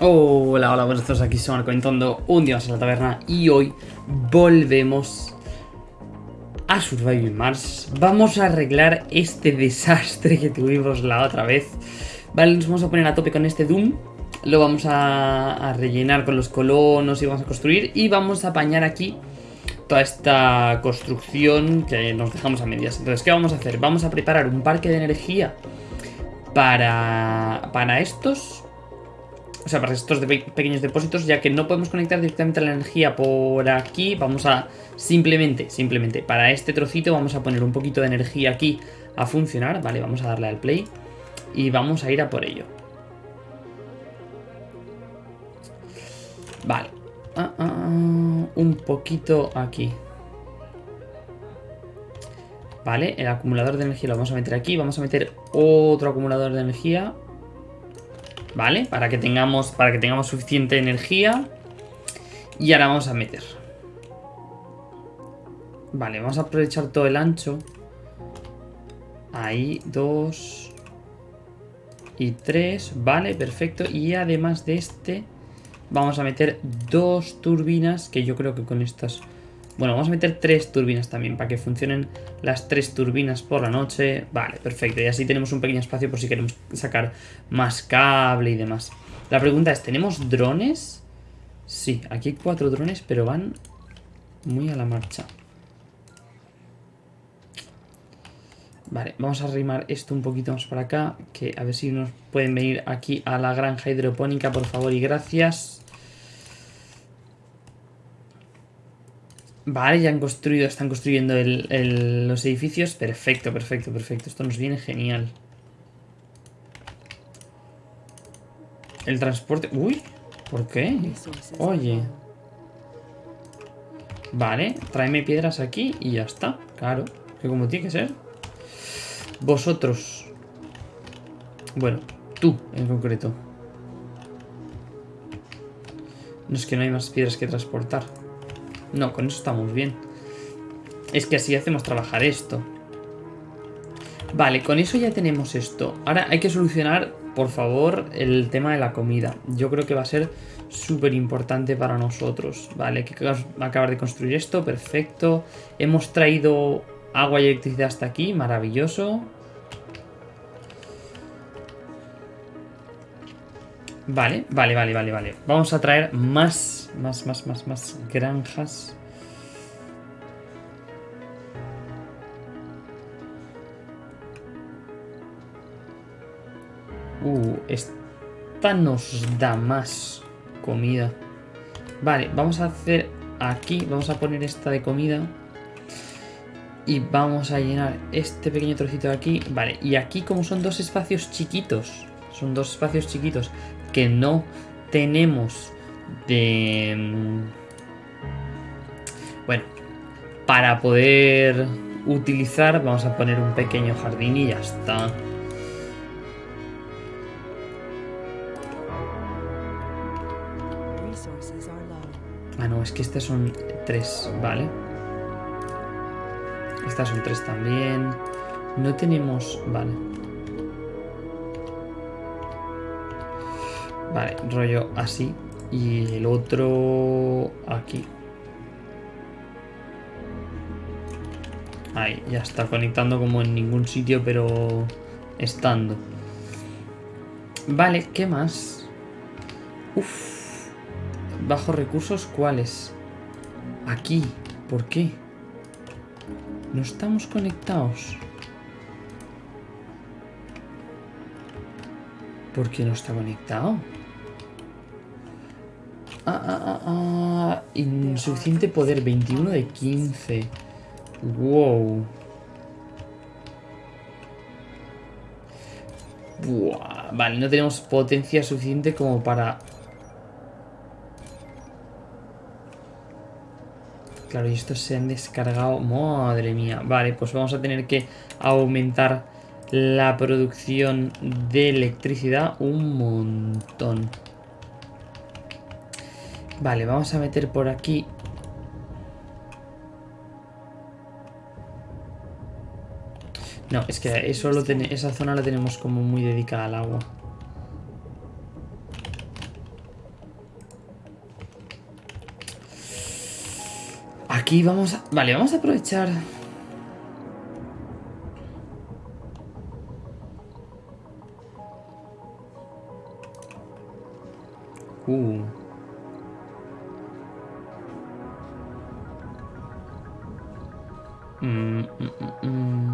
Hola, hola, buenos días, aquí son comentando un día más en la taberna y hoy volvemos a Surviving Mars. Vamos a arreglar este desastre que tuvimos la otra vez. Vale, nos vamos a poner a tope con este Doom. Lo vamos a, a rellenar con los colonos y vamos a construir. Y vamos a apañar aquí toda esta construcción que nos dejamos a medias. Entonces, ¿qué vamos a hacer? Vamos a preparar un parque de energía para, para estos o sea, para estos de pequeños depósitos, ya que no podemos conectar directamente la energía por aquí, vamos a simplemente, simplemente, para este trocito vamos a poner un poquito de energía aquí a funcionar, vale, vamos a darle al play y vamos a ir a por ello. Vale, ah, ah, ah, un poquito aquí. Vale, el acumulador de energía lo vamos a meter aquí, vamos a meter otro acumulador de energía ¿Vale? Para que tengamos, para que tengamos suficiente energía. Y ahora vamos a meter. Vale, vamos a aprovechar todo el ancho. Ahí, dos. Y tres. Vale, perfecto. Y además de este, vamos a meter dos turbinas. Que yo creo que con estas bueno, vamos a meter tres turbinas también para que funcionen las tres turbinas por la noche. Vale, perfecto. Y así tenemos un pequeño espacio por si queremos sacar más cable y demás. La pregunta es, ¿tenemos drones? Sí, aquí hay cuatro drones, pero van muy a la marcha. Vale, vamos a arrimar esto un poquito más para acá, que a ver si nos pueden venir aquí a la granja hidropónica, por favor, y gracias. Vale, ya han construido, están construyendo los edificios. Perfecto, perfecto, perfecto. Esto nos viene genial. El transporte... Uy, ¿por qué? Oye. Vale, tráeme piedras aquí y ya está. Claro, que como tiene que ser. Vosotros. Bueno, tú en concreto. No es que no hay más piedras que transportar. No, con eso estamos bien. Es que así hacemos trabajar esto. Vale, con eso ya tenemos esto. Ahora hay que solucionar, por favor, el tema de la comida. Yo creo que va a ser súper importante para nosotros. Vale, hay que acabar de construir esto, perfecto. Hemos traído agua y electricidad hasta aquí, maravilloso. Vale, vale, vale, vale, vale. Vamos a traer más, más, más, más, más granjas. Uh, esta nos da más comida. Vale, vamos a hacer aquí, vamos a poner esta de comida. Y vamos a llenar este pequeño trocito de aquí. Vale, y aquí como son dos espacios chiquitos, son dos espacios chiquitos que no tenemos de... Mm, bueno, para poder utilizar vamos a poner un pequeño jardín y ya está. Ah, no, es que estas son tres, ¿vale? Estas son tres también. No tenemos... Vale. Vale, rollo así. Y el otro aquí. Ahí, ya está conectando como en ningún sitio, pero estando. Vale, ¿qué más? Uf. Bajo recursos, ¿cuáles? Aquí. ¿Por qué? No estamos conectados. ¿Por qué no está conectado? Ah, ah, ah. Insuficiente poder. 21 de 15. Wow. Vale, no tenemos potencia suficiente como para... Claro, y estos se han descargado. Madre mía. Vale, pues vamos a tener que aumentar la producción de electricidad un montón. Vale, vamos a meter por aquí. No, es que eso lo esa zona la tenemos como muy dedicada al agua. Aquí vamos a... Vale, vamos a aprovechar... Uh... Mm, mm, mm.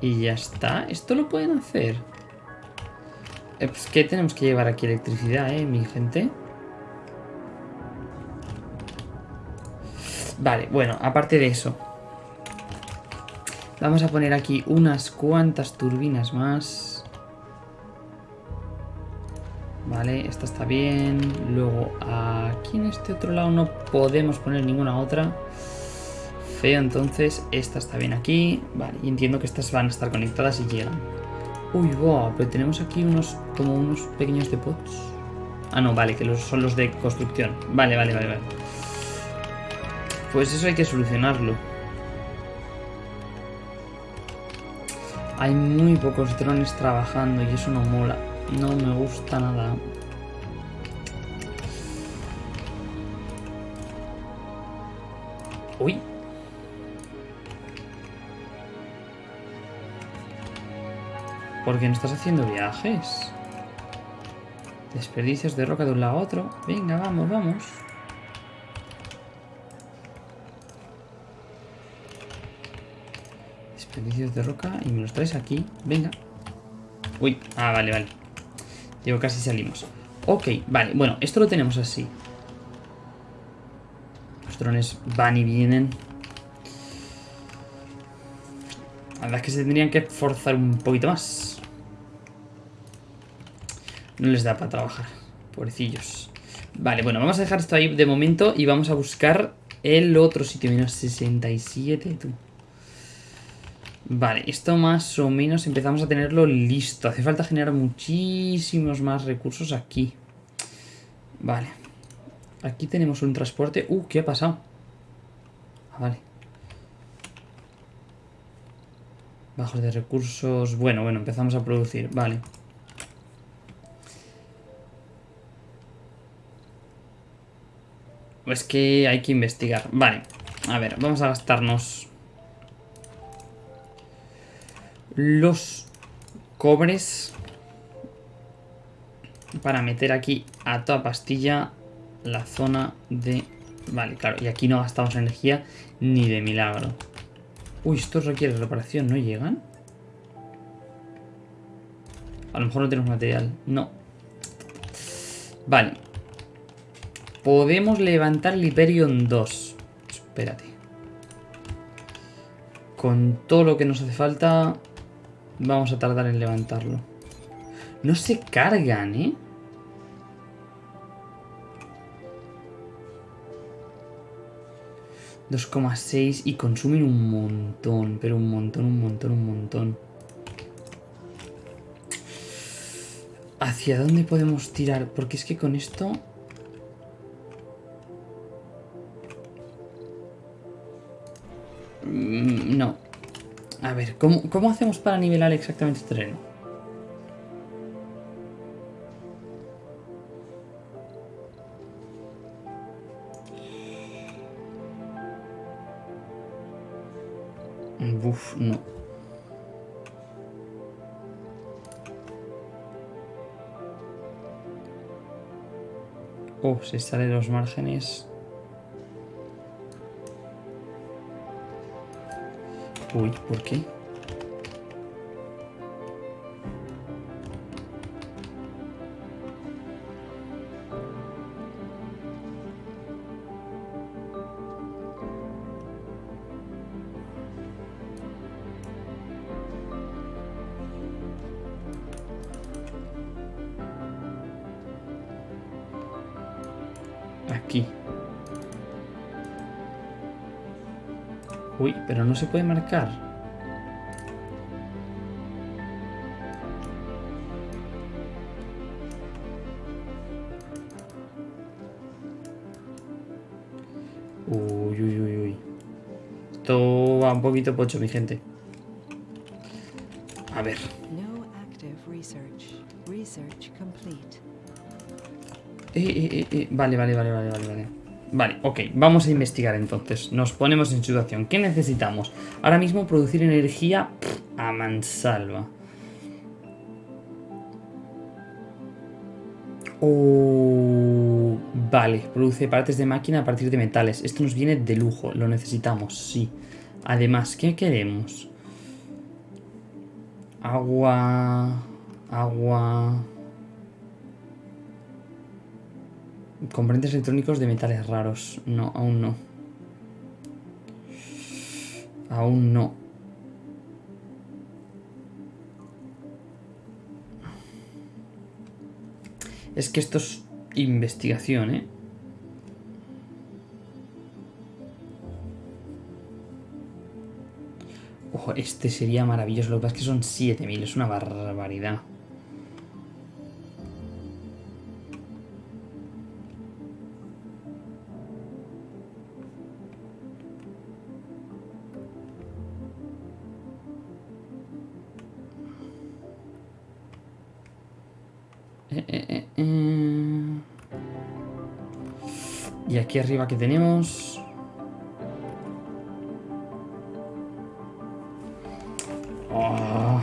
Y ya está. ¿Esto lo pueden hacer? Eh, pues que tenemos que llevar aquí electricidad, ¿eh, mi gente? Vale, bueno, aparte de eso. Vamos a poner aquí unas cuantas turbinas más. Vale, esta está bien. Luego aquí en este otro lado no podemos poner ninguna otra. Feo, entonces esta está bien aquí. Vale, y entiendo que estas van a estar conectadas y llegan. Uy, wow, pero tenemos aquí unos como unos pequeños depots. Ah, no, vale, que son los de construcción. Vale, vale, vale, vale. Pues eso hay que solucionarlo. Hay muy pocos drones trabajando y eso no mola. No me gusta nada. Uy. ¿Por qué no estás haciendo viajes? Desperdicios de roca de un lado a otro. Venga, vamos, vamos. Desperdicios de roca y me los traes aquí. Venga. Uy, ah, vale, vale. Digo, casi salimos. Ok, vale, bueno, esto lo tenemos así. Los drones van y vienen. La verdad es que se tendrían que forzar un poquito más. No les da para trabajar. Pobrecillos. Vale, bueno, vamos a dejar esto ahí de momento y vamos a buscar el otro sitio. Menos 67, tú. Vale, esto más o menos empezamos a tenerlo listo. Hace falta generar muchísimos más recursos aquí. Vale. Aquí tenemos un transporte. Uh, ¿qué ha pasado? Ah, vale. Bajos de recursos. Bueno, bueno, empezamos a producir. Vale. Es que hay que investigar. Vale. A ver, vamos a gastarnos los cobres para meter aquí a toda pastilla la zona de... Vale, claro, y aquí no gastamos energía ni de milagro. Uy, esto requiere reparación, ¿no llegan? A lo mejor no tenemos material. No. Vale. Podemos levantar el Hyperion 2. Espérate. Con todo lo que nos hace falta... Vamos a tardar en levantarlo. No se cargan, ¿eh? ...2,6 y consumen un montón, pero un montón, un montón, un montón. ¿Hacia dónde podemos tirar? Porque es que con esto... ver, ¿cómo, hacemos para nivelar exactamente este terreno? Uf, no. Oh, se salen los márgenes. Uy, ¿por qué? Aquí. Uy, pero no se puede marcar. Uy, uy, uy, uy. Esto va un poquito pocho, mi gente. A ver. research. Research complete. Eh, eh, eh, eh, Vale, vale, vale, vale, vale, vale. Ok, vamos a investigar entonces. Nos ponemos en situación. ¿Qué necesitamos? Ahora mismo producir energía a mansalva. Oh, vale, produce partes de máquina a partir de metales. Esto nos viene de lujo, lo necesitamos, sí. Además, ¿qué queremos? Agua... Agua... Componentes electrónicos de metales raros. No, aún no. Aún no. Es que esto es investigación, ¿eh? Ojo, este sería maravilloso. Lo que pasa es que son 7000, es una barbaridad. Aquí arriba que tenemos... Ah.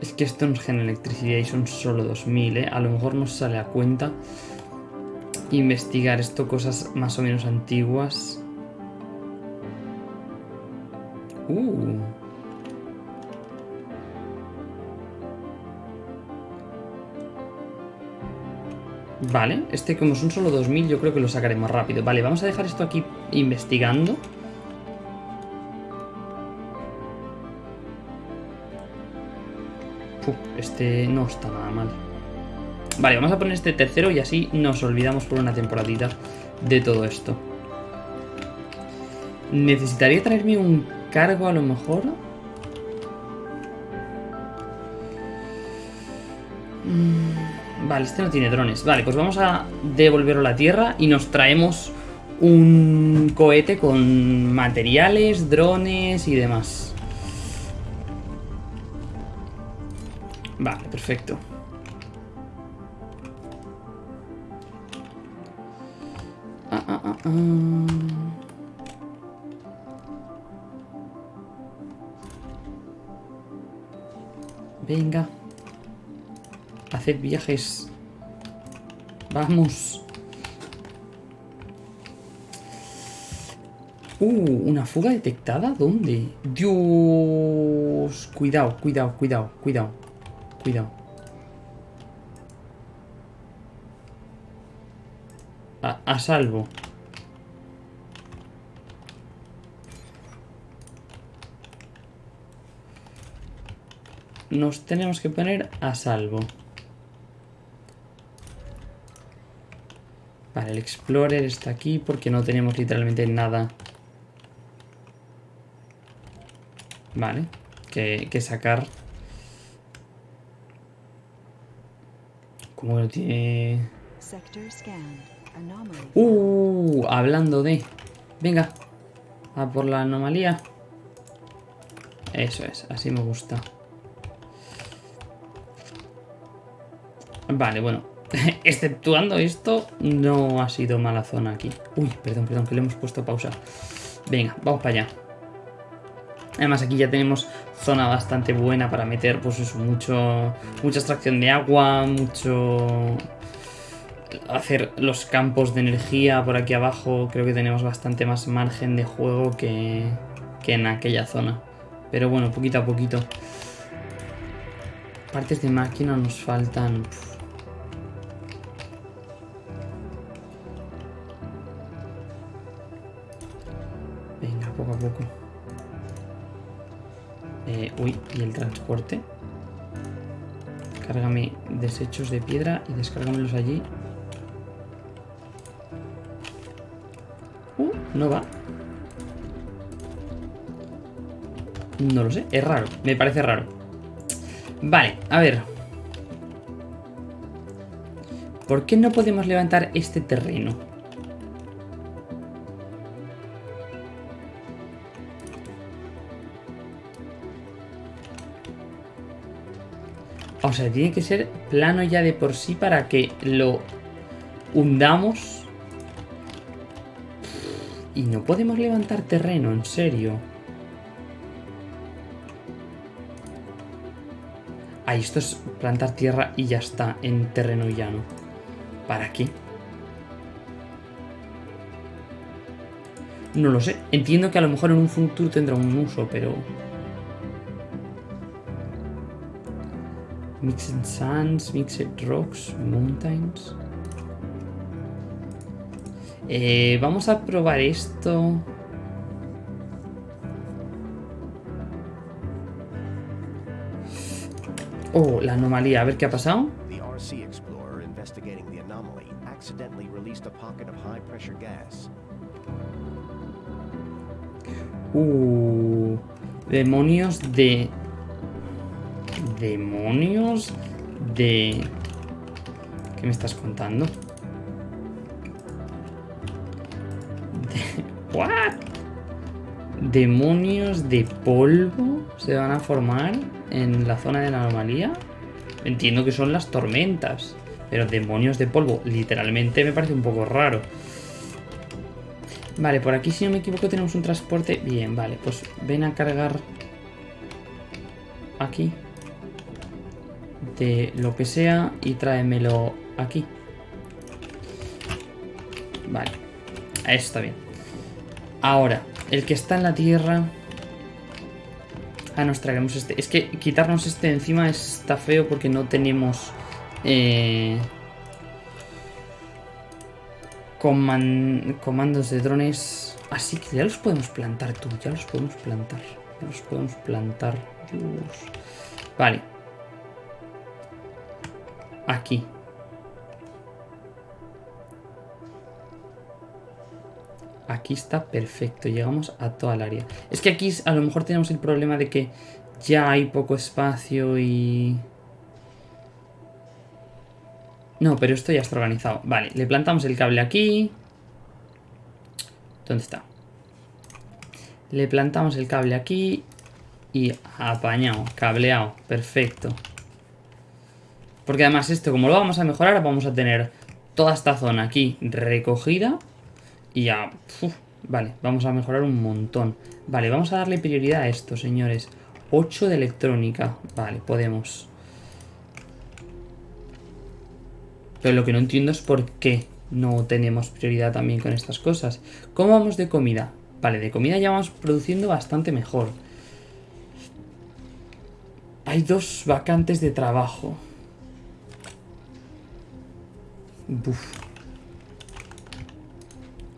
Es que esto nos genera electricidad y son solo 2000, ¿eh? A lo mejor nos sale a cuenta investigar esto, cosas más o menos antiguas. Uh. Vale, este como son solo 2000 yo creo que lo sacaremos rápido. Vale, vamos a dejar esto aquí investigando. Este no está nada mal. Vale, vamos a poner este tercero y así nos olvidamos por una temporadita de todo esto. Necesitaría traerme un cargo a lo mejor. Mm, Vale, este no tiene drones. Vale, pues vamos a devolverlo a la Tierra y nos traemos un cohete con materiales, drones y demás. Vale, perfecto. Ah, ah, ah, ah. Venga. Hacer viajes. Vamos. Uh, ¿una fuga detectada? ¿Dónde? Dios. Cuidado, cuidado, cuidado, cuidado. Cuidado. A, a salvo. Nos tenemos que poner a salvo. Vale, el Explorer está aquí porque no tenemos literalmente nada. Vale, que, que sacar. Como lo tiene... Uh, hablando de... Venga, a por la anomalía. Eso es, así me gusta. Vale, bueno. Exceptuando esto, no ha sido mala zona aquí. Uy, perdón, perdón, que le hemos puesto pausa. Venga, vamos para allá. Además aquí ya tenemos zona bastante buena para meter, pues eso, mucho, mucha extracción de agua, mucho... Hacer los campos de energía por aquí abajo. Creo que tenemos bastante más margen de juego que, que en aquella zona. Pero bueno, poquito a poquito. Partes de máquina nos faltan... y el transporte. Cárgame desechos de piedra y descárgamelos allí. Uh, no va. No lo sé, es raro, me parece raro. Vale, a ver. ¿Por qué no podemos levantar este terreno? O sea, tiene que ser plano ya de por sí para que lo hundamos. Y no podemos levantar terreno, en serio. Ahí, esto es plantar tierra y ya está, en terreno llano. ¿Para qué? No lo sé. Entiendo que a lo mejor en un futuro tendrá un uso, pero... Mixed sands, mixed rocks, mountains. Eh, vamos a probar esto. Oh, la anomalía. A ver qué ha pasado. The RC Explorer investigating the anomaly accidentally released a pocket of high pressure gas. Uh, demonios de... Demonios de... ¿Qué me estás contando? ¿What? Demonios de polvo se van a formar en la zona de la anomalía. Entiendo que son las tormentas. Pero demonios de polvo, literalmente me parece un poco raro. Vale, por aquí si no me equivoco tenemos un transporte. Bien, vale, pues ven a cargar aquí lo que sea y tráemelo aquí. Vale, está bien. Ahora, el que está en la tierra... Ah, nos traemos este. Es que quitarnos este encima está feo porque no tenemos... Eh, coman- comandos de drones. Así que ya los podemos plantar tú, ya los podemos plantar. Ya los podemos plantar. Dios. Vale. Aquí. Aquí está perfecto, llegamos a toda el área. Es que aquí a lo mejor tenemos el problema de que ya hay poco espacio y... No, pero esto ya está organizado. Vale, le plantamos el cable aquí. ¿Dónde está? Le plantamos el cable aquí. Y apañado, cableado. Perfecto. Porque además esto, como lo vamos a mejorar, vamos a tener toda esta zona aquí recogida. Y ya... vale, vamos a mejorar un montón. Vale, vamos a darle prioridad a esto, señores. 8 de electrónica. Vale, podemos. Pero lo que no entiendo es por qué no tenemos prioridad también con estas cosas. ¿Cómo vamos de comida? Vale, de comida ya vamos produciendo bastante mejor. Hay dos vacantes de trabajo.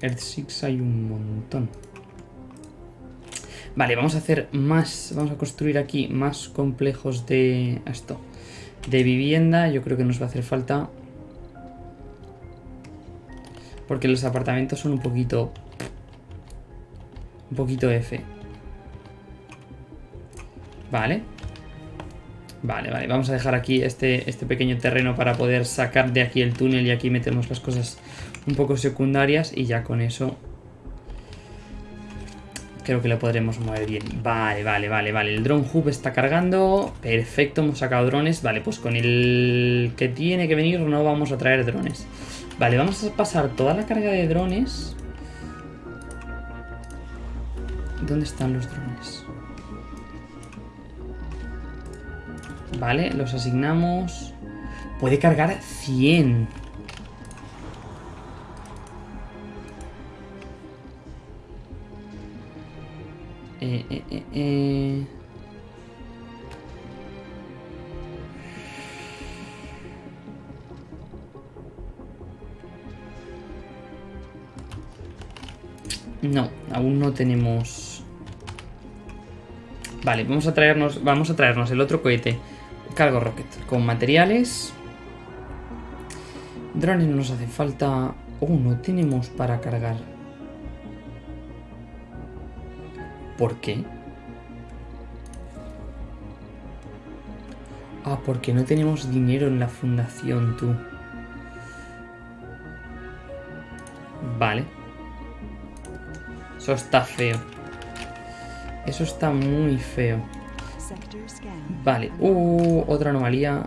Earth 6 hay un montón. Vale, vamos a hacer más, vamos a construir aquí más complejos de esto. De vivienda, yo creo que nos va a hacer falta. Porque los apartamentos son un poquito... Un poquito F. Vale. Vale, vale, vamos a dejar aquí este, este pequeño terreno para poder sacar de aquí el túnel y aquí metemos las cosas un poco secundarias y ya con eso creo que lo podremos mover bien. Vale, vale, vale, vale. El drone hub está cargando. Perfecto, hemos sacado drones. Vale, pues con el que tiene que venir no vamos a traer drones. Vale, vamos a pasar toda la carga de drones. ¿Dónde están los drones? Vale, los asignamos. Puede cargar 100. Eh, eh, eh. No, aún no tenemos... Vale, vamos a traernos, vamos a traernos el otro cohete cargo rocket con materiales. Drones no nos hace falta. Oh, no tenemos para cargar. ¿Por qué? Ah, porque no tenemos dinero en la fundación, tú. Vale. Eso está feo. Eso está muy feo. Vale, uh, otra anomalía.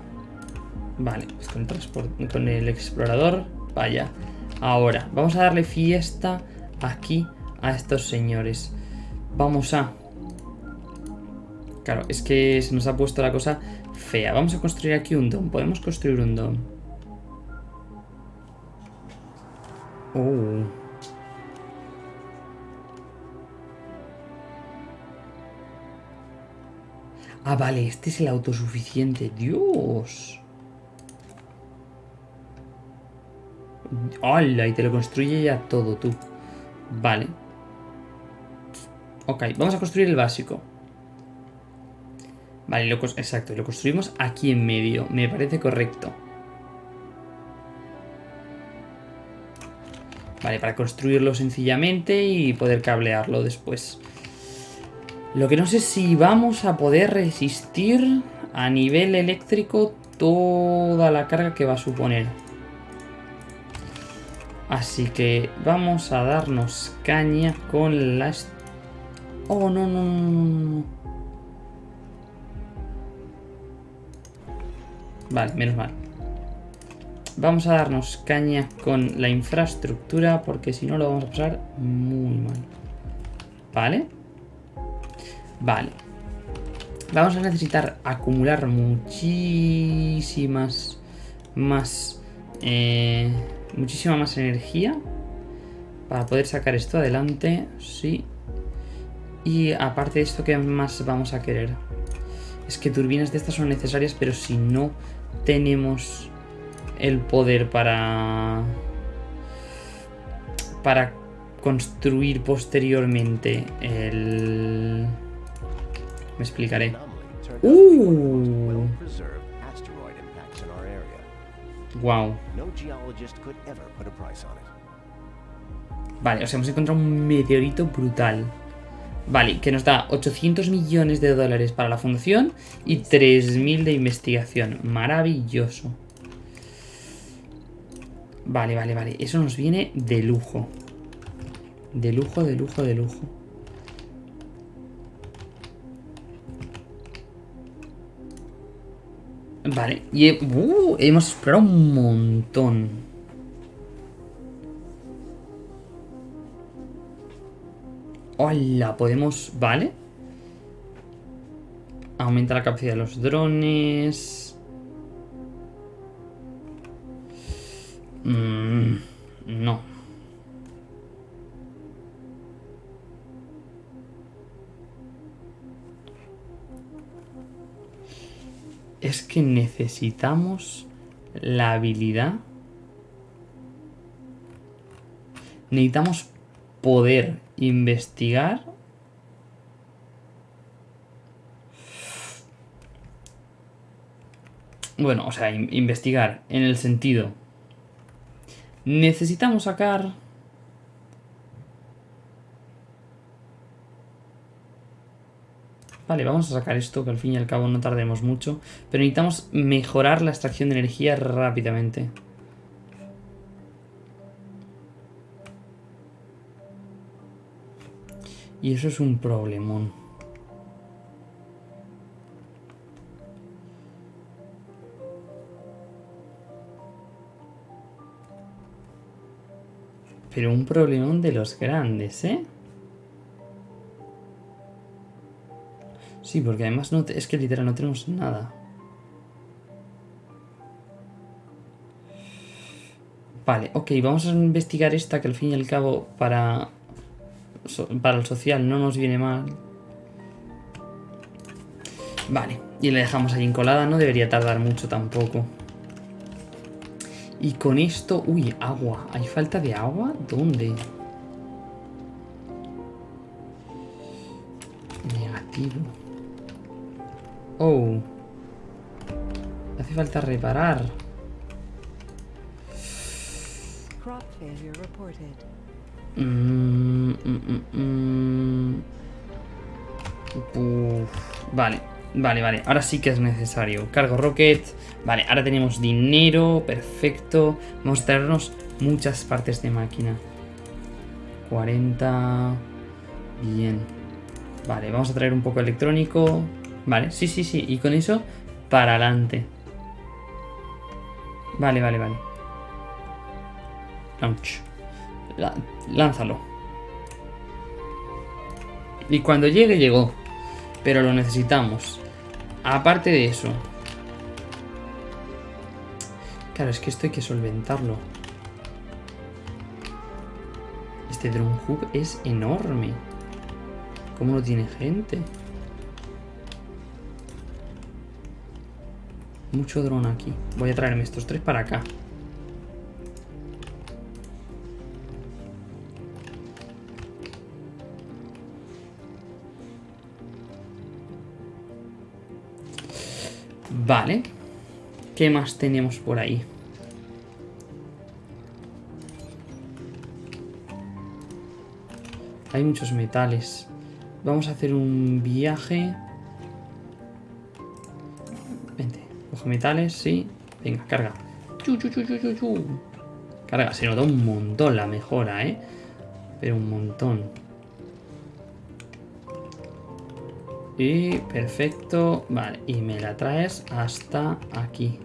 Vale, pues con el, transport- con el explorador, vaya. Ahora, vamos a darle fiesta aquí a estos señores. Vamos a... Claro, es que se nos ha puesto la cosa fea. Vamos a construir aquí un dom. Podemos construir un dom. Oh. Ah, vale, este es el autosuficiente. Dios. ¡Hala! Y te lo construye ya todo tú. Vale. Ok, vamos a construir el básico. Vale, lo exacto, lo construimos aquí en medio. Me parece correcto. Vale, para construirlo sencillamente y poder cablearlo después. Lo que no sé si vamos a poder resistir a nivel eléctrico toda la carga que va a suponer. Así que vamos a darnos caña con las... Oh, no, no, no, no. Vale, menos mal. Vamos a darnos caña con la infraestructura porque si no lo vamos a pasar muy mal. ¿Vale? Vale. Vamos a necesitar acumular muchísimas más... eh, muchísima más energía para poder sacar esto adelante. Sí. Y aparte de esto, ¿qué más vamos a querer? Es que turbinas de estas son necesarias, pero si no tenemos el poder para... Para construir posteriormente el... Me explicaré. Area. Wow. Vale, o sea, hemos encontrado un meteorito brutal. Vale, que nos da 800 millones de dólares para la fundación y 3.000 de investigación. Maravilloso. Vale, vale, vale. Eso nos viene de lujo. De lujo, de lujo, de lujo. Vale, y uh, hemos explorado un montón. Hola, podemos... Vale. Aumenta la capacidad de los drones. Mm, no. Es que necesitamos la habilidad. Necesitamos poder investigar. Bueno, o sea, in- investigar en el sentido. Necesitamos sacar... Vale, vamos a sacar esto, que al fin y al cabo no tardemos mucho. Pero necesitamos mejorar la extracción de energía rápidamente. Y eso es un problemón. Pero un problemón de los grandes, ¿eh? Sí, porque además no es que literal no tenemos nada. Vale, ok, vamos a investigar esta que al fin y al cabo para, para el social no nos viene mal. Vale, y la dejamos ahí encolada, no debería tardar mucho tampoco. Y con esto... Uy, agua. ¿Hay falta de agua? ¿Dónde? Negativo. Oh. Hace falta reparar. Mm, mm, mm, Vale, vale, vale. Ahora sí que es necesario. Cargo rocket. Vale, ahora tenemos dinero. Perfecto. Vamos a traernos muchas partes de máquina. 40. Bien. Vale, vamos a traer un poco electrónico. Vale, sí, sí, sí. Y con eso, para adelante. Vale, vale, vale. Launch. La- lánzalo. Y cuando llegue, llegó. Pero lo necesitamos. Aparte de eso. Claro, es que esto hay que solventarlo. Este drone hub es enorme. ¿Cómo no tiene gente? Mucho dron aquí. Voy a traerme estos tres para acá. Vale. ¿Qué más tenemos por ahí? Hay muchos metales. Vamos a hacer un viaje. Metales, sí. Venga, carga. Chu. Carga. Se nota un montón la mejora, ¿eh? Pero un montón. Y perfecto. Vale, y me la traes hasta aquí.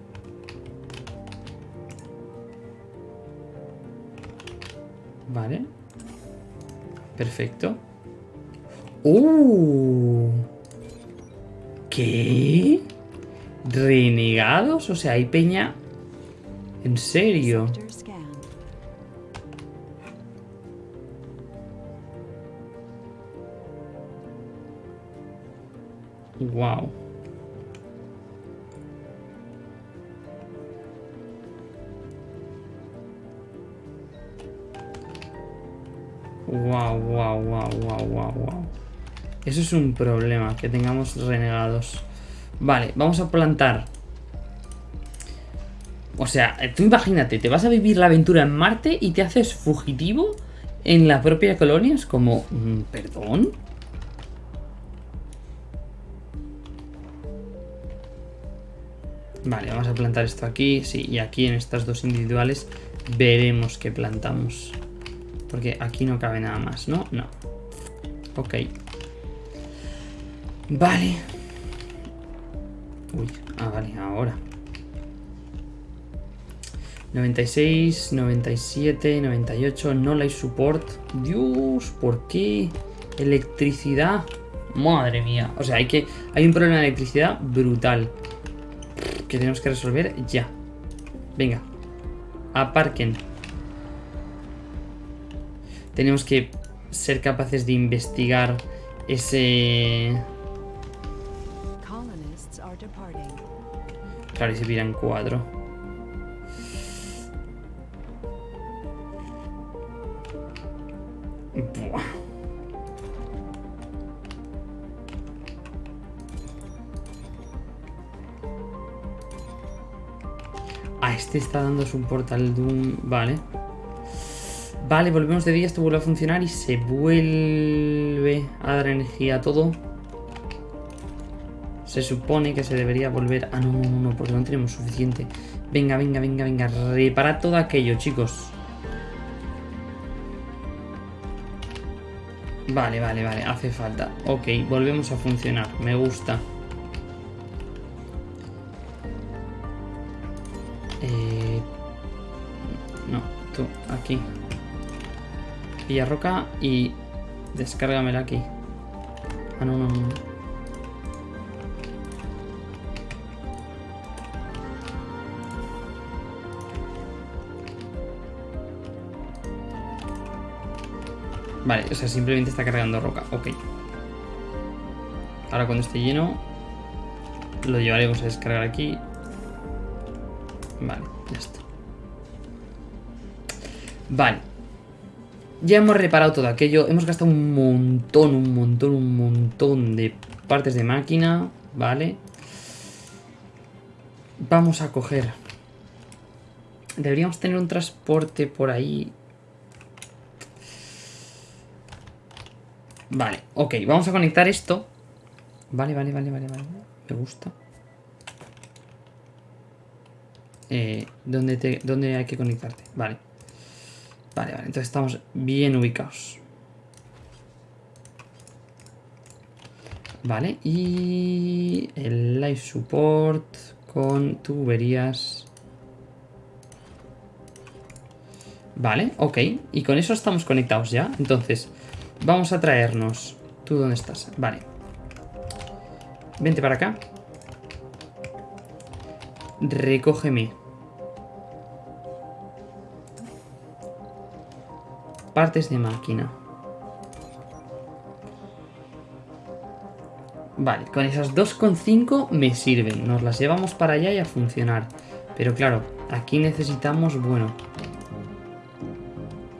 Vale. Perfecto. ¡Uh! ¿Qué? ¿Renegados? O sea, hay peña... ¿En serio? Wow. Wow, wow, wow, wow, wow, wow. Eso es un problema, que tengamos renegados. Vale, vamos a plantar. O sea, tú imagínate, te vas a vivir la aventura en Marte y te haces fugitivo en la propia colonia. Es como, mm, ¿perdón? Vale, vamos a plantar esto aquí, sí, y aquí en estas dos individuales veremos qué plantamos. Porque aquí no cabe nada más, ¿no? No. Ok. Vale. Uy, ah, vale, ahora. 96, 97, 98, no life support. Dios, ¿por qué? Electricidad. Madre mía. O sea, hay que. Hay un problema de electricidad brutal. Que tenemos que resolver ya. Venga. Aparquen. Tenemos que ser capaces de investigar ese. Claro, y se piran cuatro. Buah. Ah, este está dando su portal Doom. Vale. Vale, volvemos de día, esto vuelve a funcionar y se vuelve a dar energía a todo. Se supone que se debería volver... Ah, no, no, no, porque no tenemos suficiente. Venga, venga, venga, venga. Reparad todo aquello, chicos. Vale, vale, vale. Hace falta. Ok, volvemos a funcionar. Me gusta. Eh... No, tú, aquí. Pilla roca y... Descárgamela aquí. Ah, no, no, no. Vale, o sea, simplemente está cargando roca. Ok. Ahora cuando esté lleno, lo llevaremos a descargar aquí. Vale, ya está. Vale. Ya hemos reparado todo aquello. Hemos gastado un montón, un montón, un montón de partes de máquina. Vale. Vamos a coger. Deberíamos tener un transporte por ahí. Vale, ok, vamos a conectar esto. Vale, vale, vale, vale, vale. Me gusta. Eh, ¿dónde, te, ¿Dónde hay que conectarte? Vale. Vale, vale, entonces estamos bien ubicados. Vale, y el live support con tuberías. Vale, ok. Y con eso estamos conectados ya. Entonces, vamos a traernos... ¿Tú dónde estás? Vale. Vente para acá. Recógeme. Partes de máquina. Vale, con esas 2,5 me sirven. Nos las llevamos para allá y a funcionar. Pero claro, aquí necesitamos, bueno...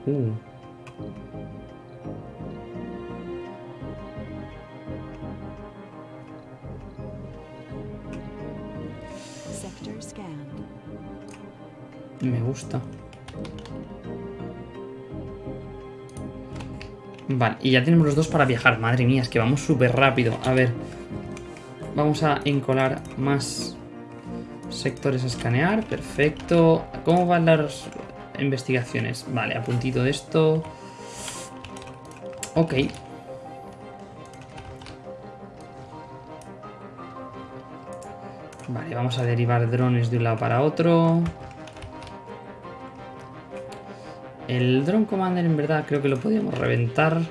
Uh. Y ya tenemos los dos para viajar. Madre mía, es que vamos súper rápido. A ver. Vamos a encolar más sectores a escanear. Perfecto. ¿Cómo van las investigaciones? Vale, a puntito de esto. Ok. Vale, vamos a derivar drones de un lado para otro. El Drone Commander en verdad creo que lo podríamos reventar.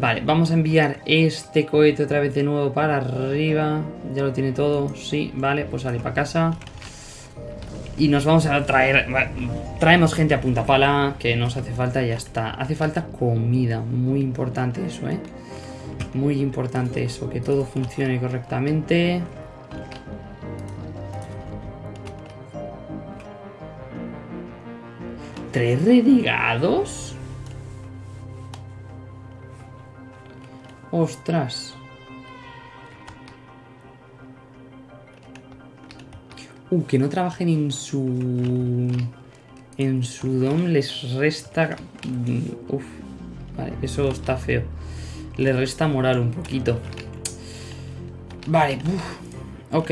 Vale, vamos a enviar este cohete otra vez de nuevo para arriba. Ya lo tiene todo. Sí, vale, pues sale para casa. Y nos vamos a traer... Traemos gente a punta pala, que nos hace falta y ya está. Hace falta comida, muy importante eso, ¿eh? Muy importante eso, que todo funcione correctamente. ¿Tres renegados? Ostras. Uh, que no trabajen en su... En su dom les resta... mm, Uf, vale, eso está feo. Les resta moral un poquito. Vale, ok.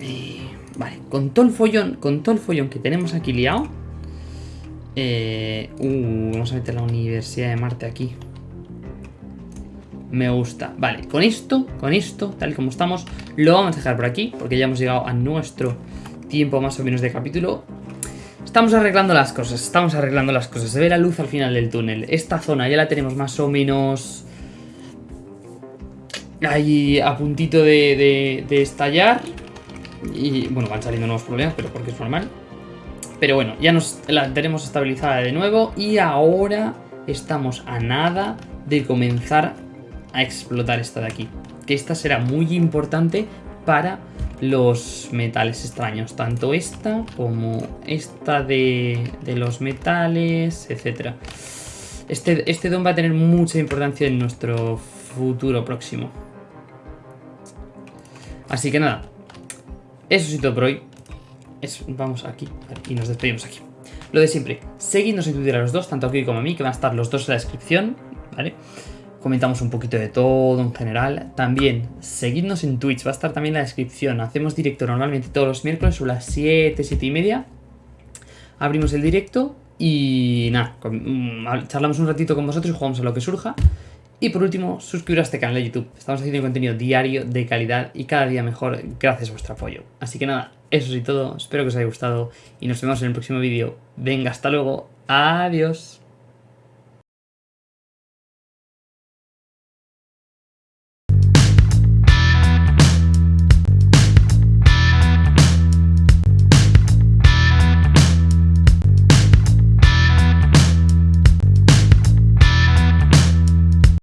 Eh, vale, con todo el follón, con todo el follón que tenemos aquí liado. Eh, uh, vamos a meter la Universidad de Marte aquí. Me gusta. Vale, con esto, con esto, tal y como estamos, lo vamos a dejar por aquí, porque ya hemos llegado a nuestro tiempo más o menos de capítulo. Estamos arreglando las cosas, estamos arreglando las cosas. Se ve la luz al final del túnel. Esta zona ya la tenemos más o menos... Ahí a puntito de, de- estallar. Y bueno, van saliendo nuevos problemas, pero porque es normal. Pero bueno, ya nos la tenemos estabilizada de nuevo y ahora estamos a nada de comenzar a explotar esta de aquí. Que esta será muy importante para los metales extraños. Tanto esta como esta de, de los metales, etcétera. Este, este don va a tener mucha importancia en nuestro futuro próximo. Así que nada, eso sí todo por hoy. Es- vamos aquí y nos despedimos aquí. Lo de siempre, seguidnos en Twitter a los dos, tanto aquí como a mí, que van a estar los dos en la descripción, ¿vale? Comentamos un poquito de todo en general. También, seguidnos en Twitch, va a estar también en la descripción. Hacemos directo normalmente todos los miércoles sobre las 7, 7 y media. Abrimos el directo y nada, mm, charlamos un ratito con vosotros y jugamos a lo que surja. Y por último, suscribiros a este canal de YouTube. Estamos haciendo contenido diario, de calidad y cada día mejor gracias a vuestro apoyo. Así que nada, eso es todo. Espero que os haya gustado y nos vemos en el próximo vídeo. Venga, hasta luego. Adiós.